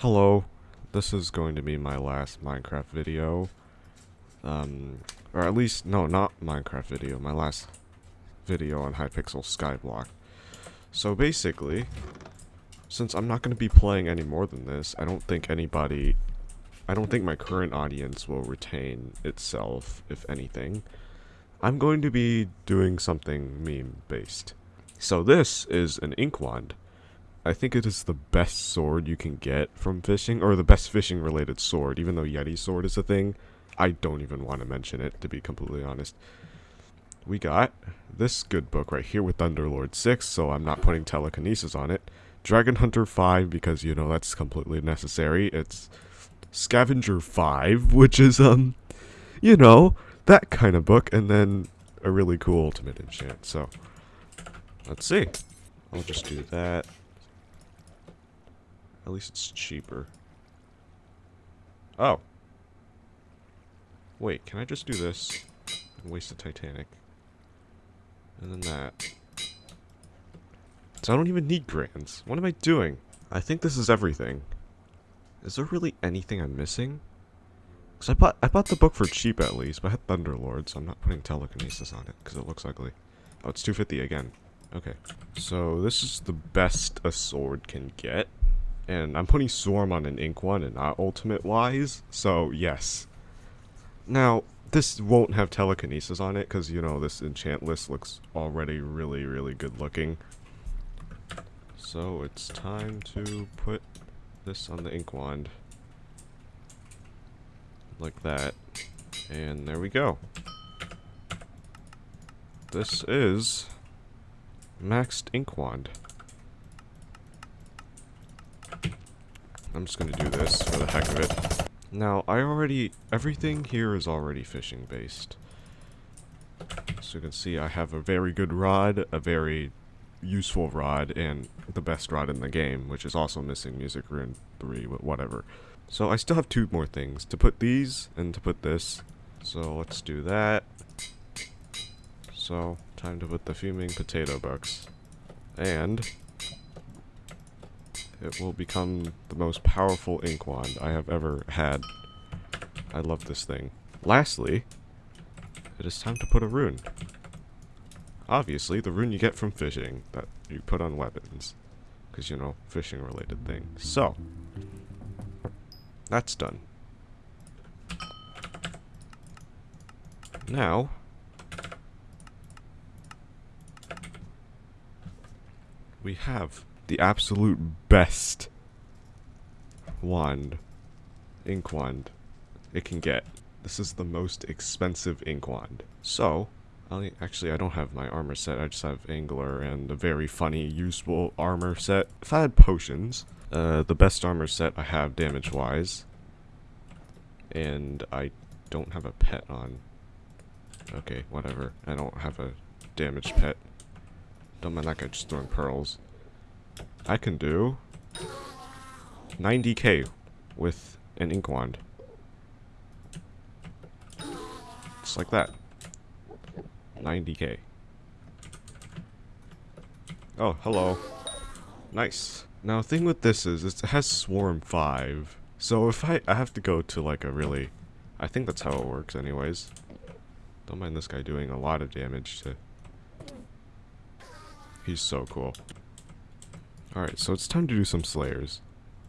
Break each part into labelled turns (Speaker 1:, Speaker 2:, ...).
Speaker 1: Hello, this is going to be my last Minecraft video. Um, or at least, no, not Minecraft video, my last video on Hypixel Skyblock. So basically, since I'm not going to be playing any more than this, I don't think anybody, I don't think my current audience will retain itself, if anything. I'm going to be doing something meme-based. So this is an ink wand. I think it is the best sword you can get from fishing, or the best fishing related sword, even though Yeti sword is a thing. I don't even want to mention it, to be completely honest. We got this good book right here with Thunderlord 6, so I'm not putting telekinesis on it. Dragon Hunter 5, because, you know, that's completely necessary. It's Scavenger 5, which is, um, you know, that kind of book, and then a really cool ultimate enchant, so... Let's see. I'll just do that. At least it's cheaper. Oh. Wait, can I just do this and waste the Titanic? And then that. So I don't even need grands. What am I doing? I think this is everything. Is there really anything I'm missing? Cause I bought I bought the book for cheap at least, but I had Thunderlord, so I'm not putting telekinesis on it because it looks ugly. Oh, it's 250 again. Okay. So this is the best a sword can get. And I'm putting Swarm on an ink wand and not ultimate wise, so yes. Now, this won't have telekinesis on it because, you know, this enchant list looks already really, really good looking. So it's time to put this on the ink wand. Like that. And there we go. This is maxed ink wand. I'm just gonna do this for the heck of it. Now, I already, everything here is already fishing based. So you can see I have a very good rod, a very useful rod, and the best rod in the game, which is also missing Music Rune 3, but whatever. So I still have two more things, to put these and to put this. So let's do that. So, time to put the Fuming Potato Books. And it will become the most powerful ink wand I have ever had. I love this thing. Lastly, it is time to put a rune. Obviously, the rune you get from fishing that you put on weapons. Because, you know, fishing related thing. So, that's done. Now, we have the absolute best wand, ink wand it can get. This is the most expensive ink wand. So, I'll, actually I don't have my armor set, I just have Angler and a very funny, useful armor set. If I had potions, uh, the best armor set I have damage-wise, and I don't have a pet on. Okay, whatever. I don't have a damaged pet. Don't mind that guy just throwing pearls. I can do 90k with an ink wand. Just like that. 90k. Oh, hello. Nice. Now, the thing with this is, it has Swarm 5. So if I, I have to go to like a really... I think that's how it works anyways. Don't mind this guy doing a lot of damage to... He's so cool. Alright, so it's time to do some slayers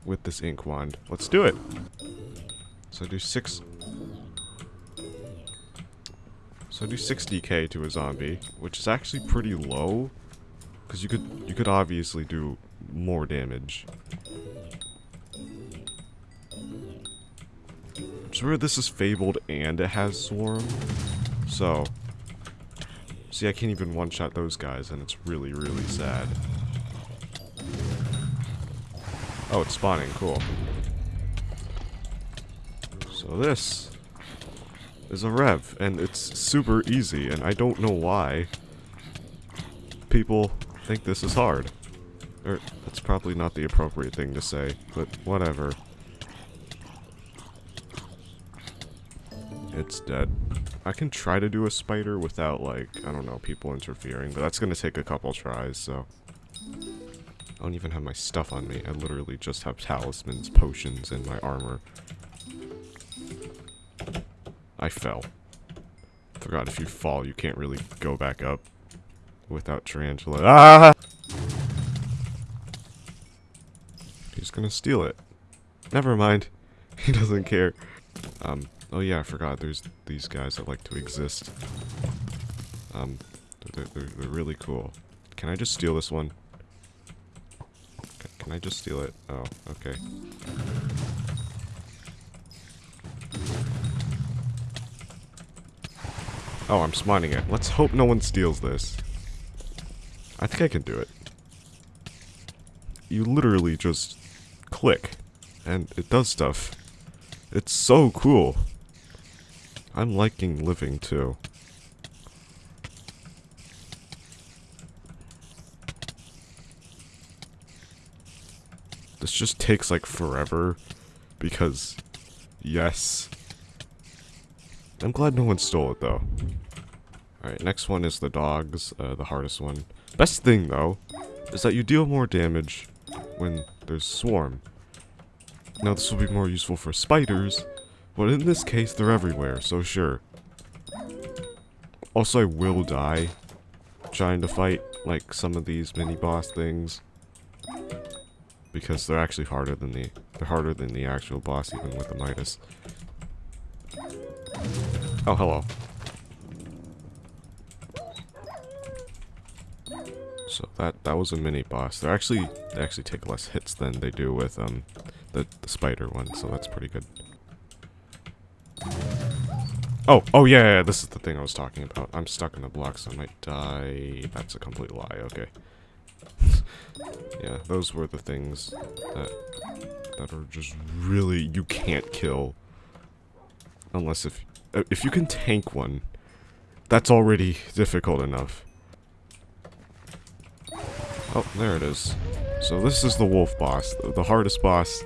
Speaker 1: with this ink wand. Let's do it! So do six... So do 60k to a zombie, which is actually pretty low. Because you could, you could obviously do more damage. I'm sure this is Fabled and it has Swarm. So... See, I can't even one-shot those guys, and it's really, really sad. Oh, it's spawning. Cool. So this is a rev, and it's super easy, and I don't know why people think this is hard. Or, that's probably not the appropriate thing to say, but whatever. It's dead. I can try to do a spider without, like, I don't know, people interfering, but that's gonna take a couple tries, so... I don't even have my stuff on me. I literally just have talismans, potions, and my armor. I fell. Forgot if you fall, you can't really go back up without tarantula. Ah! He's gonna steal it. Never mind. He doesn't care. Um, oh yeah, I forgot. There's these guys that like to exist. Um, they're, they're, they're really cool. Can I just steal this one? Can I just steal it? Oh, okay. Oh, I'm spawning it. Let's hope no one steals this. I think I can do it. You literally just click, and it does stuff. It's so cool. I'm liking living, too. This just takes, like, forever, because, yes. I'm glad no one stole it, though. Alright, next one is the dogs, uh, the hardest one. Best thing, though, is that you deal more damage when there's swarm. Now, this will be more useful for spiders, but in this case, they're everywhere, so sure. Also, I will die trying to fight, like, some of these mini-boss things. Because they're actually harder than the... They're harder than the actual boss, even with the Midas. Oh, hello. So that that was a mini boss. They're actually they actually take less hits than they do with um the, the spider one, so that's pretty good. Oh, oh yeah, yeah, this is the thing I was talking about. I'm stuck in the block, so I might die. That's a complete lie, okay. yeah, those were the things that that are just really you can't kill unless if if you can tank one, that's already difficult enough. Oh, there it is. So this is the wolf boss, the, hardest boss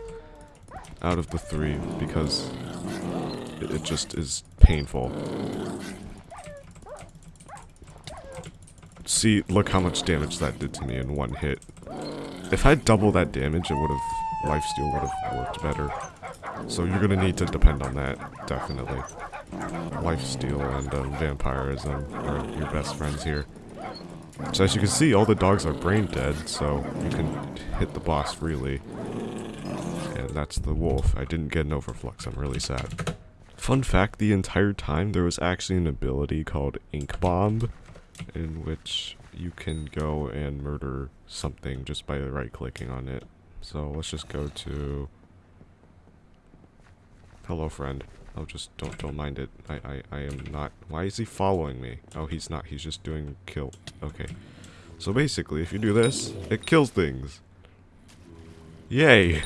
Speaker 1: out of the three because it just is painful. See, look how much damage that did to me in one hit. If I double that damage, it would have, lifesteal would have worked better. So you're gonna need to depend on that, definitely. Lifesteal and um, vampirism are your best friends here. So as you can see, all the dogs are brain dead, so you can hit the boss freely. And that's the wolf. I didn't get an overflux, I'm really sad. Fun fact, the entire time there was actually an ability called Ink Bomb, in which you can go and murder something just by right clicking on it. So let's just go to Hello friend. Oh, just don't don't mind it. I, I, I am not... Why is he following me? Oh, he's not. He's just doing kill. Okay. So basically, if you do this, it kills things. Yay!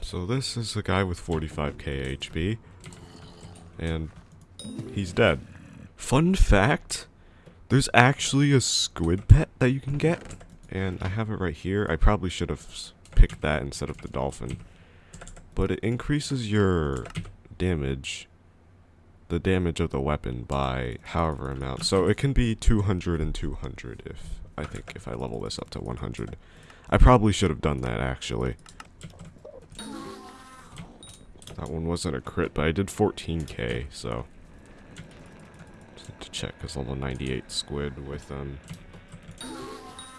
Speaker 1: So this is a guy with 45k HP. And he's dead. Fun fact, there's actually a squid pet that you can get. And I have it right here. I probably should have picked that instead of the dolphin. But it increases your damage, the damage of the weapon by however amount. So it can be 200 and 200 if, I think, if I level this up to 100. I probably should have done that, actually. That one wasn't a crit, but I did 14k, so... To check, because level 98 squid with, um...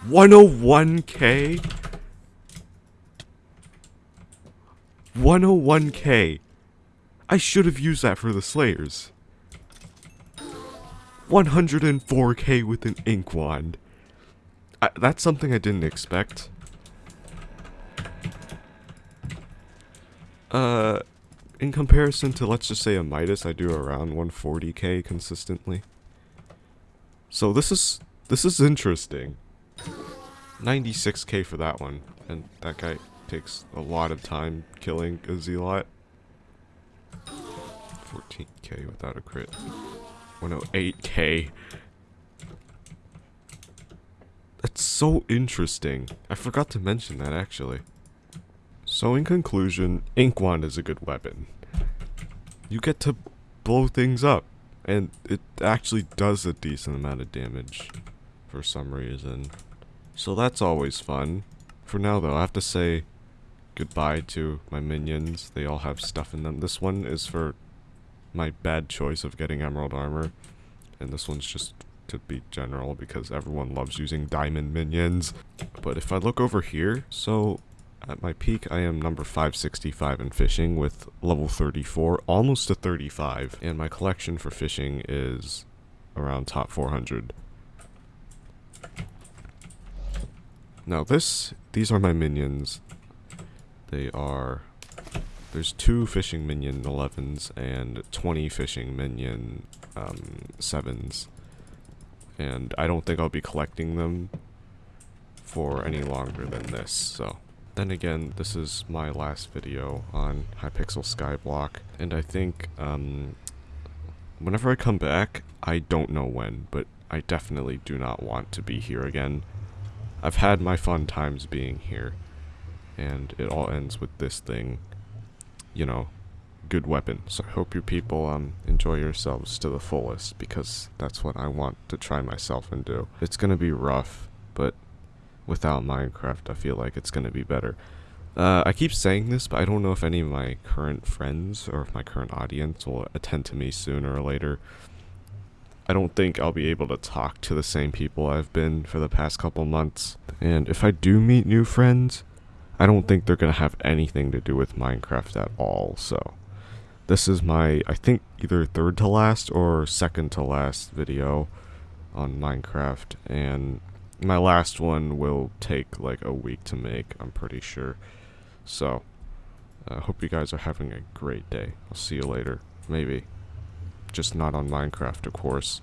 Speaker 1: 101k? 101k! I should have used that for the Slayers. 104k with an ink wand. I, that's something I didn't expect. Uh, in comparison to, let's just say, a Midas, I do around 140k consistently. So this is, this is interesting. 96k for that one, and that guy takes a lot of time killing a Zealot. 14k without a crit. 108k. That's so interesting. I forgot to mention that actually. So in conclusion, Ink Wand is a good weapon. You get to blow things up. And it actually does a decent amount of damage for some reason. So that's always fun. For now, though, I have to say goodbye to my minions. They all have stuff in them. This one is for my bad choice of getting emerald armor, and this one's just to be general because everyone loves using diamond minions. But if I look over here, so at my peak I am number 565 in fishing with level 34, almost to 35, and my collection for fishing is around top 400. Now this, these are my minions. They are, there's two fishing minion 11s and 20 fishing minion um, 7s. And I don't think I'll be collecting them for any longer than this, so. Then again, this is my last video on Hypixel Skyblock, and I think, um, whenever I come back, I don't know when, but I definitely do not want to be here again. I've had my fun times being here, and it all ends with this thing, you know, good weapon. So I hope you people um, enjoy yourselves to the fullest, because that's what I want to try myself and do. It's gonna be rough, but without Minecraft, I feel like it's gonna be better. Uh, I keep saying this, but I don't know if any of my current friends or if my current audience will attend to me sooner or later. I don't think I'll be able to talk to the same people I've been for the past couple months. And if I do meet new friends, I don't think they're going to have anything to do with Minecraft at all. So this is my, I think, either third to last or second to last video on Minecraft. And my last one will take like a week to make, I'm pretty sure. So, I uh, hope you guys are having a great day. I'll see you later. Maybe. Just not on Minecraft, of course.